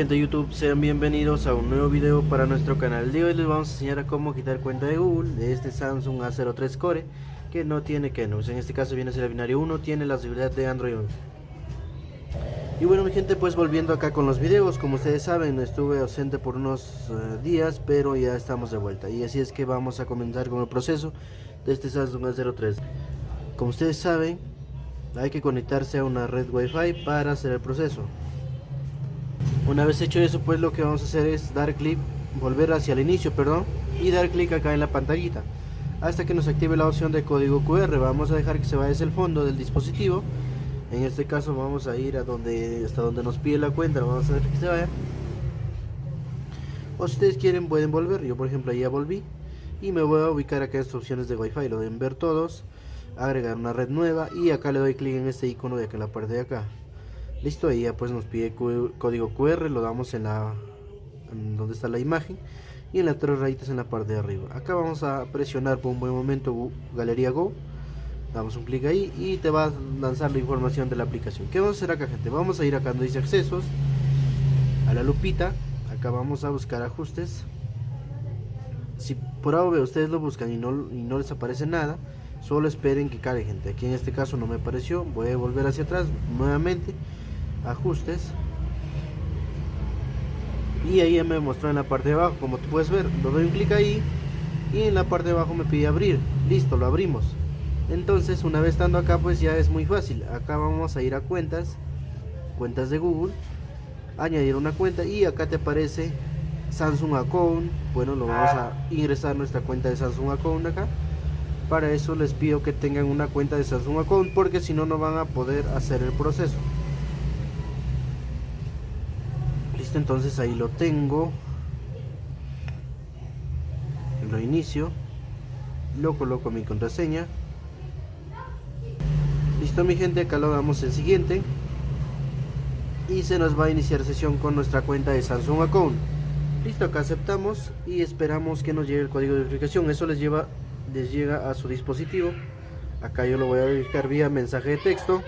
Gente de YouTube, sean bienvenidos a un nuevo video para nuestro canal de hoy. Les vamos a enseñar a cómo quitar cuenta de Google de este Samsung A03 Core que no tiene Kenus, en este caso viene a ser el binario 1, tiene la seguridad de Android 11 y bueno mi gente pues volviendo acá con los videos, como ustedes saben estuve ausente por unos uh, días pero ya estamos de vuelta. Y así es que vamos a comenzar con el proceso de este Samsung A03. Como ustedes saben hay que conectarse a una red wifi para hacer el proceso una vez hecho eso pues lo que vamos a hacer es dar clic volver hacia el inicio perdón y dar clic acá en la pantallita. Hasta que nos active la opción de código QR vamos a dejar que se vaya hacia el fondo del dispositivo. En este caso vamos a ir a donde hasta donde nos pide la cuenta. Vamos a dejar que se vaya. O si ustedes quieren pueden volver. Yo por ejemplo ya volví. Y me voy a ubicar acá en estas opciones de wifi. Lo deben ver todos. Agregar una red nueva. Y acá le doy clic en este icono de acá en la parte de acá listo ahí ya pues nos pide código QR lo damos en la en donde está la imagen y en las tres rayitas en la parte de arriba. Acá vamos a presionar por un buen momento Galería Go. Damos un clic ahí y te va a lanzar la información de la aplicación. ¿qué vamos a hacer acá gente? vamos a ir acá donde dice accesos a la lupita. Acá vamos a buscar ajustes. Si por ahora ustedes lo buscan y no, y no les aparece nada solo esperen que cargue gente. Aquí en este caso no me apareció voy a volver hacia atrás nuevamente ajustes. Y ahí me mostró en la parte de abajo como tú puedes ver lo doy un clic ahí y en la parte de abajo me pide abrir. Listo lo abrimos. Entonces una vez estando acá pues ya es muy fácil. Acá vamos a ir a cuentas cuentas de Google añadir una cuenta y acá te aparece Samsung Account. Bueno lo vamos a ingresar nuestra cuenta de Samsung Account acá. Para eso les pido que tengan una cuenta de Samsung Account porque si no no van a poder hacer el proceso entonces ahí lo tengo. Lo inicio. Lo coloco mi contraseña. Listo mi gente acá lo damos en siguiente. Y se nos va a iniciar sesión con nuestra cuenta de Samsung Account. Listo acá aceptamos y esperamos que nos llegue el código de verificación. Eso les lleva les llega a su dispositivo. Acá yo lo voy a verificar vía mensaje de texto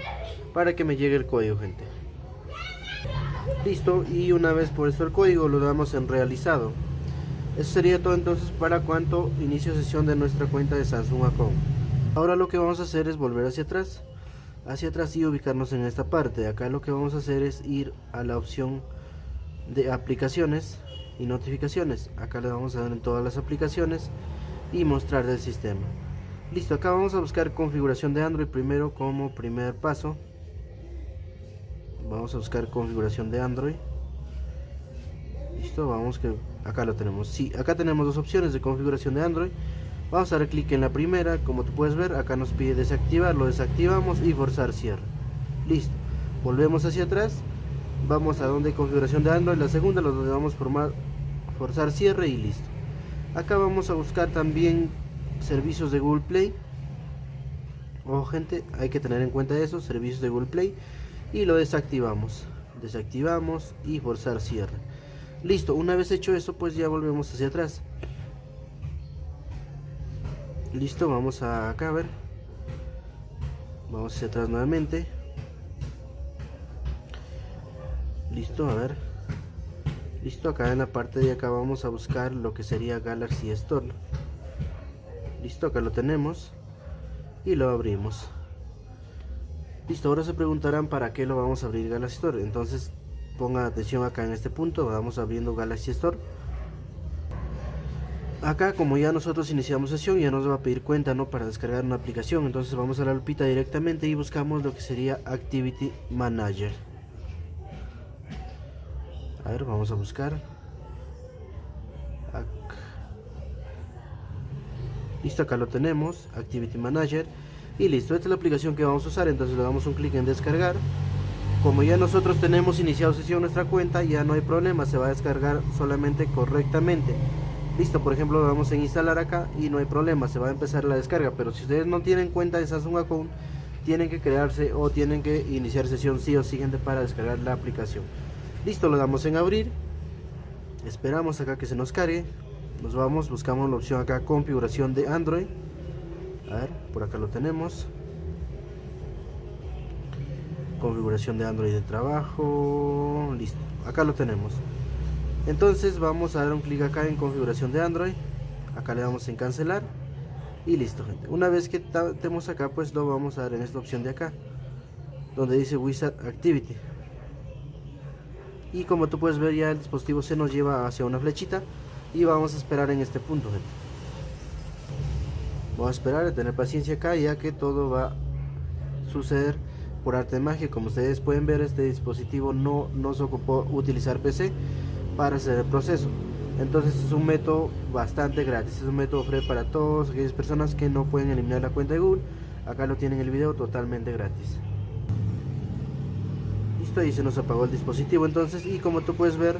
para que me llegue el código gente listo y una vez por esto el código lo damos en realizado. Eso sería todo entonces para cuanto inicio sesión de nuestra cuenta de Samsung Account. Ahora lo que vamos a hacer es volver hacia atrás hacia atrás y ubicarnos en esta parte. Acá lo que vamos a hacer es ir a la opción de aplicaciones y notificaciones. Acá le vamos a dar en todas las aplicaciones y mostrar del sistema. Listo acá vamos a buscar configuración de Android primero como primer paso vamos a buscar configuración de Android. Listo vamos que acá lo tenemos. Sí acá tenemos dos opciones de configuración de Android. Vamos a dar clic en la primera como tú puedes ver acá nos pide desactivar lo desactivamos y forzar cierre. Listo volvemos hacia atrás vamos a donde configuración de Android la segunda lo vamos formar forzar cierre y listo. Acá vamos a buscar también servicios de Google Play. Ojo gente hay que tener en cuenta eso servicios de Google Play y lo desactivamos. Desactivamos y forzar cierre. Listo una vez hecho eso pues ya volvemos hacia atrás. Listo vamos a acá a ver. Vamos hacia atrás nuevamente. Listo a ver. Listo acá en la parte de acá vamos a buscar lo que sería Galaxy Store. Listo acá lo tenemos y lo abrimos Listo, ahora se preguntarán para qué lo vamos a abrir Galaxy Store. Entonces pongan atención acá en este punto, vamos abriendo Galaxy Store. Acá como ya nosotros iniciamos sesión ya nos va a pedir cuenta ¿no? para descargar una aplicación. Entonces vamos a la lupita directamente y buscamos lo que sería Activity Manager. A ver, vamos a buscar. Listo, acá lo tenemos, Activity Manager y listo, esta es la aplicación que vamos a usar entonces le damos un clic en descargar. Como ya nosotros tenemos iniciado sesión nuestra cuenta ya no hay problema, se va a descargar solamente correctamente. Listo, por ejemplo lo vamos a instalar acá y no hay problema, se va a empezar la descarga. Pero si ustedes no tienen cuenta de Samsung Account tienen que crearse o tienen que iniciar sesión sí o siguiente para descargar la aplicación. Listo, lo damos en abrir. Esperamos acá que se nos cargue. Nos vamos, buscamos la opción acá configuración de Android a ver, por acá lo tenemos. Configuración de Android de trabajo. Listo acá lo tenemos. Entonces vamos a dar un clic acá en configuración de Android. Acá le damos en cancelar. Y listo gente. Una vez que estemos acá pues lo vamos a dar en esta opción de acá donde dice Wizard Activity. Y como tú puedes ver ya el dispositivo se nos lleva hacia una flechita y vamos a esperar en este punto gente. Vamos a esperar a tener paciencia acá ya que todo va a suceder por arte de magia. Como ustedes pueden ver este dispositivo no nos ocupó utilizar PC para hacer el proceso. Entonces es un método bastante gratis. Es un método free para todas aquellas personas que no pueden eliminar la cuenta de Google. Acá lo tienen el video totalmente gratis. Listo y se nos apagó el dispositivo entonces y como tú puedes ver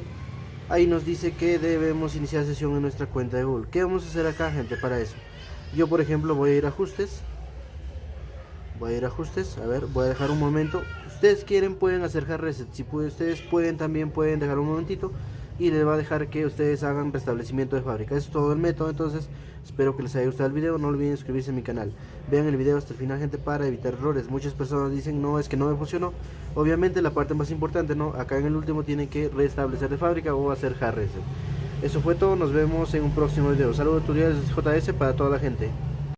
ahí nos dice que debemos iniciar sesión en nuestra cuenta de Google. ¿qué vamos a hacer acá gente para eso? Yo por ejemplo voy a ir a ajustes voy a ir a ajustes a ver voy a dejar un momento ustedes quieren pueden hacer hard reset si ustedes pueden también pueden dejar un momentito y les va a dejar que ustedes hagan restablecimiento de fábrica. Es todo el método, entonces espero que les haya gustado el video, no olviden suscribirse a mi canal. Vean el video hasta el final gente para evitar errores. Muchas personas dicen no, es que no me funcionó. Obviamente la parte más importante, no, acá en el último tienen que restablecer de fábrica o hacer hard reset. Eso fue todo, nos vemos en un próximo video. Saludos tutoriales JS para toda la gente.